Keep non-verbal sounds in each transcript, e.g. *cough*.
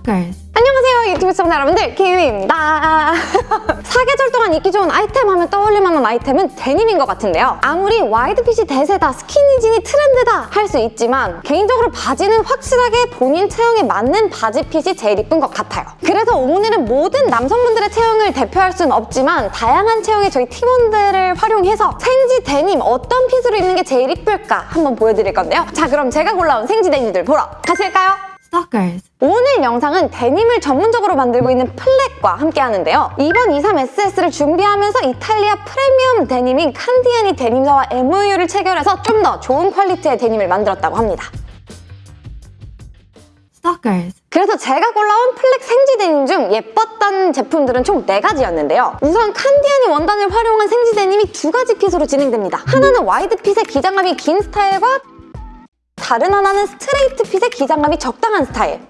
Stalkers. 안녕하세요 유튜브 시청자 여러분들 키위입니다 *laughs* 사계절 동안 입기 좋은 아이템 하면 떠올릴 만한 아이템은 데님인 것 같은데요 아무리 wide fit이 대세다 skinny jean이 트렌드다 할 수 있지만 개인적으로 바지는 확실하게 본인 체형에 맞는 바지 fit이 제일 이쁜 것 같아요 그래서 오늘은 모든 남성분들의 체형을 대표할 수는 없지만 다양한 체형의 저희 팀원들을 활용해서 생지 데님 어떤 fit으로 입는 게 제일 이쁠까 한번 보여드릴 건데요 자 그럼 제가 골라온 생지 데님들 보러 가실까요? Stalkers. 오늘 영상은 데님을 전문적으로 만들고 있는 플렉과 함께 하는데요. 이번 23SS를 준비하면서 이탈리아 프리미엄 데님인 칸디아니 데님사와 MOU를 체결해서 좀 더 좋은 퀄리티의 데님을 만들었다고 합니다. Stalkers. 그래서 제가 골라온 플랙 생지 데님 중 예뻤던 제품들은 총 4가지였는데요. 우선 칸디아니 원단을 활용한 생지 데님이 두 가지 핏으로 진행됩니다. 하나는 와이드 핏의 기장감이 긴 스타일과 다른 하나는 스트레이트 핏의 기장감이 적당한 스타일.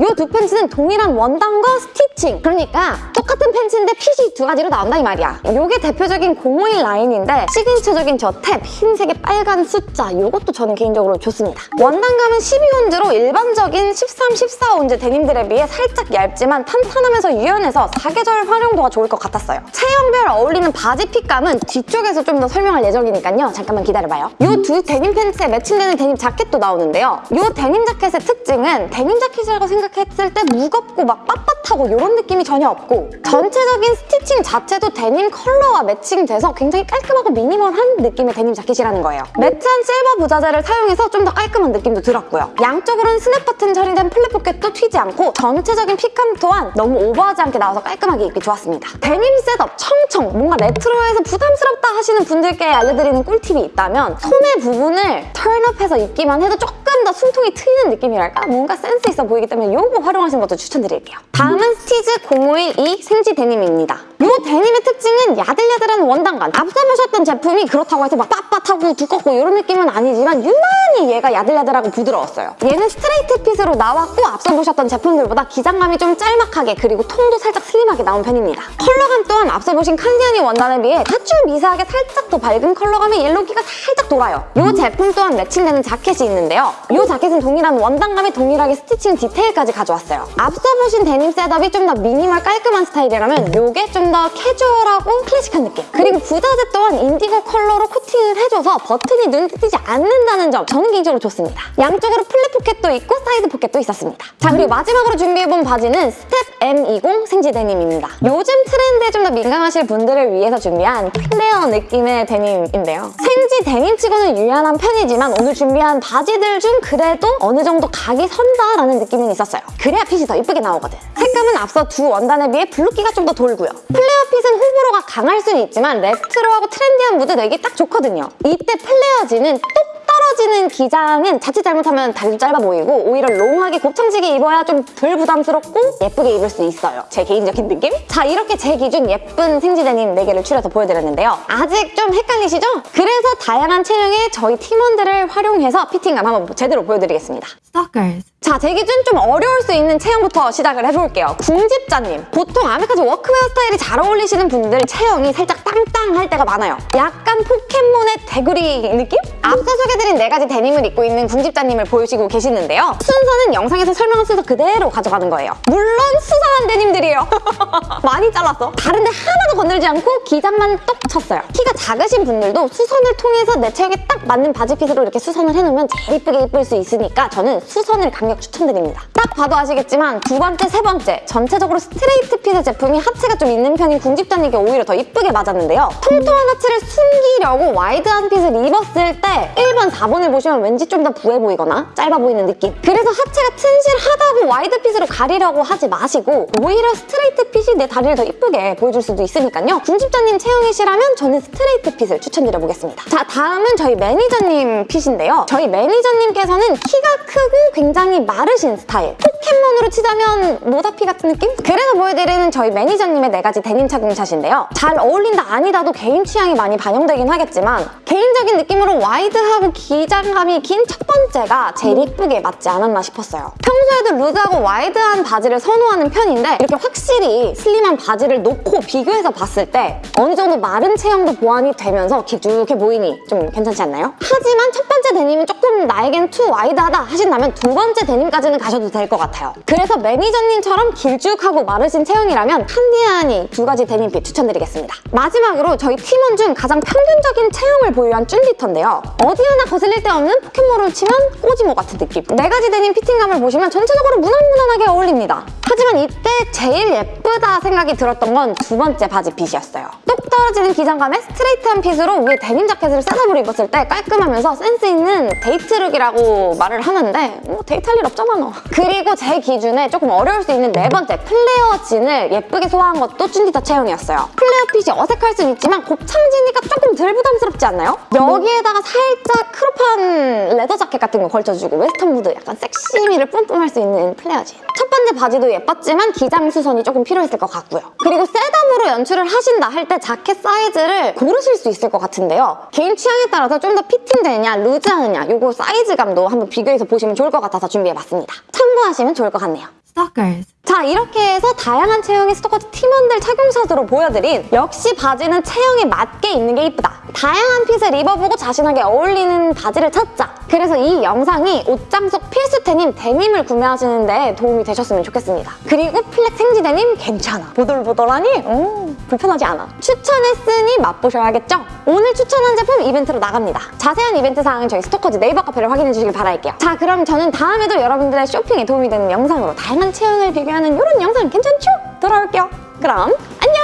이 두 팬츠는 동일한 원단과 stitching. 그러니까 똑같은 팬츠인데 핏이 두 가지로 나온다 이 말이야. 이게 대표적인 051 라인인데 시그니처적인 저 탭 흰색의 빨간 숫자 이것도 저는 개인적으로 좋습니다. 원단감은 12온즈로 일반적인 13, 14온즈 데님들에 비해 살짝 얇지만 탄탄하면서 유연해서 사계절 활용도가 좋을 것 같았어요. 체형별 어울리는 바지 핏감은 뒤쪽에서 좀 더 설명할 예정이니까요. 잠깐만 기다려봐요. 이 두 데님 팬츠에 매칭되는 데님 자켓도 나오는데요. 이 데님 자켓의 특징은 데님 자켓이라고 생각 생각했을 때 무겁고 막 빳빳하고 이런 느낌이 전혀 없고 전체적인 stitching 자체도 데님 컬러와 매칭돼서 굉장히 깔끔하고 미니멀한 느낌의 데님 자켓이라는 거예요. matte한 실버 부자재를 사용해서 좀 더 깔끔한 느낌도 들었고요. 양쪽으로는 스냅 버튼 처리된 flap 포켓도 튀지 않고 전체적인 핏감 또한 너무 오버하지 않게 나와서 깔끔하게 입기 좋았습니다. 데님 setup 청청 뭔가 레트로해서 부담스럽다 하시는 분들께 알려드리는 꿀팁이 있다면 소매 부분을 turn-up해서 입기만 해도 조금 더 숨통이 트이는 느낌이랄까? 뭔가 센스 있어 보이기 때문에 이거 활용하시는 것도 추천드릴게요. 다음은 스티즈 0512 생지 데님입니다. 이 데님의 특징은 야들야들한 원단감. 앞서 보셨던 제품이 그렇다고 해서 막 빳빳하고 두껍고 이런 느낌은 아니지만 유난히 얘가 야들야들하고 부드러웠어요. 얘는 스트레이트 핏으로 나왔고 앞서 보셨던 제품들보다 기장감이 좀 짤막하게 그리고 통도 살짝 슬림하게 나온 편입니다. 컬러감 또한 앞서 보신 칸디아니 원단에 비해 아주 미세하게 살짝 더 밝은 컬러감의 yellow기가 살짝 돌아요. 이 제품 또한 매칭되는 자켓이 있는데요. 이 자켓은 동일한 원단감에 동일하게 stitching 디테일까지 가져왔어요. 앞서 보신 데님 setup이 좀 더 미니멀 깔끔한 스타일이라면 이게 좀 더 캐주얼하고 클래식한 느낌. 그리고 부자재 또한 인디고 컬러로 코팅을 해줘서 버튼이 눈에 띄지 않는다는 점 저는 개인적으로 좋습니다. 양쪽으로 flap 포켓도 있고 사이드 포켓도 있었습니다. 자 그리고 마지막으로 준비해본 바지는 스텝 M20 생지 데님입니다. 요즘 트렌드에 좀 더 민감하실 분들을 위해서 준비한 플레어 느낌의 데님인데요. 생지 데님치고는 유연한 편이지만 오늘 준비한 바지들 중 그래도 어느 정도 각이 선다라는 느낌은 있었어요. 그래야 핏이 더 이쁘게 나오거든. 색감은 앞서 두 원단에 비해 blue기가 좀 더 돌고요. 플레어 핏은 호불호가 강할 수는 있지만 레트로하고 트렌디한 무드 내기 딱 좋거든요. 이때 플레어지는 똑 떨어지는 기장은 자칫 잘못하면 다리도 짧아 보이고 오히려 long하게 곱창지게 입어야 좀 덜 부담스럽고 예쁘게 입을 수 있어요. 제 개인적인 느낌? 자 이렇게 제 기준 예쁜 생지 데님 4개를 추려서 보여드렸는데요. 아직 좀 헷갈리시죠? 그래서 다양한 체형의 저희 팀원들을 활용해서 피팅감 한번 제대로 보여드리겠습니다. Stalkers. 자, 제 기준 좀 어려울 수 있는 체형부터 시작을 해볼게요. 궁집자님. 보통 아메카지 워크웨어 스타일이 잘 어울리시는 분들 체형이 살짝 땅땅할 때가 많아요. 약간 포켓몬의 데구리 느낌? 앞서 소개드린 네 가지 데님을 입고 있는 궁집자님을 보시고 계시는데요. 순서는 영상에서 설명한 순서 그대로 가져가는 거예요. 물론 수선한 데님들이에요. *laughs* 많이 잘랐어. 다른데 하나도 건들지 않고 기장만 똑 쳤어요. 키가 작으신 분들도 수선을 통해서 내 체형에 딱 맞는 바지핏으로 이렇게 수선을 해놓으면 제일 이쁘게 입을 수 있으니까 저는 수선을 강력 추천드립니다. 딱 봐도 아시겠지만 두 번째, 세 번째 전체적으로 스트레이트 핏의 제품이 하체가 좀 있는 편인 궁집자님께 오히려 더 이쁘게 맞았는데요. 통통한 하체를 숨기려고 와이드한 핏을 입었을 때 1번, 4번을 보시면 왠지 좀 더 부해 보이거나 짧아 보이는 느낌. 그래서 하체가 튼실하다고 와이드 핏으로 가리려고 하지 마시고 오히려 스트레이트 핏이 내 다리를 더 이쁘게 보여줄 수도 있으니까요. 궁집자님 체형이시라면 저는 스트레이트 핏을 추천드려보겠습니다. 자, 다음은 저희 매니저님 핏인데요. 저희 매니저님께서는 키가 크고 굉장히 마르신 스타일. 포켓몬으로 치자면 모다피 같은 느낌? 그래서 보여드리는 저희 매니저님의 네 가지 데님 착용샷인데요. 잘 어울린다 아니다도 개인 취향이 많이 반영되긴 하겠지만 개인적인 느낌으로 와이드 와이드하고 기장감이 긴 첫 번째가 제일 예쁘게 맞지 않았나 싶었어요. 평소에도 루즈 하고 와이드한 바지를 선호하는 편인데 이렇게 확실히 슬림한 바지를 놓고 비교해서 봤을 때 어느 정도 마른 체형도 보완이 되면서 길쭉해 보이니 좀 괜찮지 않나요? 하지만 첫 데님은 조금 나에겐 too wide하다 하신다면 두 번째 데님까지는 가셔도 될 것 같아요. 그래서 매니저님처럼 길쭉하고 마르신 체형이라면 칸디아니 두 가지 데님핏 추천드리겠습니다. 마지막으로 저희 팀원 중 가장 평균적인 체형을 보유한 쭌디터인데요. 어디 하나 거슬릴 데 없는 포켓몬을 치면 꼬지모 같은 느낌. 네 가지 데님 피팅감을 보시면 전체적으로 무난무난하게 어울립니다. 하지만 이때 제일 예쁘다 생각이 들었던 건 두 번째 바지 핏이었어요. 똑 떨어지는 기장감에 스트레이트한 핏으로 위에 데님 자켓을 setup으로 입었을 때 깔끔하면서 센스 있는 데이트룩이라고 말을 하는데 뭐 데이트할 일 없잖아 너. 그리고 제 기준에 조금 어려울 수 있는 네 번째 플레어 진을 예쁘게 소화한 것도 쭌디터 체형이었어요. 플레어 핏이 어색할 순 있지만 곱창지니까 조금 덜 부담스럽지 않나요? 여기에다가 살짝 crop한 leather 자켓 같은 거 걸쳐주고 웨스턴 무드 약간 섹시미를 뿜뿜할 수 있는 플레어 진. 첫 번째 바지도 예뻤지만 기장 수선이 조금 필요했을 것 같고요. 그리고 setup으로 연출을 하신다 할 때 자켓 사이즈를 고르실 수 있을 것 같은데요. 개인 취향에 따라서 좀 더 피팅되느냐 루즈하느냐 요거 사이즈감도 한번 비교해서 보시면 좋을 것 같아서 준비해봤습니다. 참고하시면 좋을 것 같네요. Stalkers. 자 이렇게 해서 다양한 체형의 스토커즈 팀원들 착용샷으로 보여드린 역시 바지는 체형에 맞게 입는 게 이쁘다 다양한 fit을 입어보고 자신에게 어울리는 바지를 찾자 그래서 이 영상이 옷장 속 필수 데님 데님을 구매하시는 데 도움이 되셨으면 좋겠습니다. 그리고 플렉 생지 데님 괜찮아. 보들보들하니? 음, 불편하지 않아. 추천했으니 맛보셔야겠죠? 오늘 추천한 제품 이벤트로 나갑니다. 자세한 이벤트 사항은 저희 스토커즈 네이버 카페를 확인해 주시길 바랄게요. 자 그럼 저는 다음에도 여러분들의 쇼핑에 도움이 되는 영상으로 다양한 체형을 비교하는 이런 영상 괜찮죠? 돌아올게요. 그럼 안녕!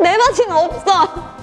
내 바지는 없어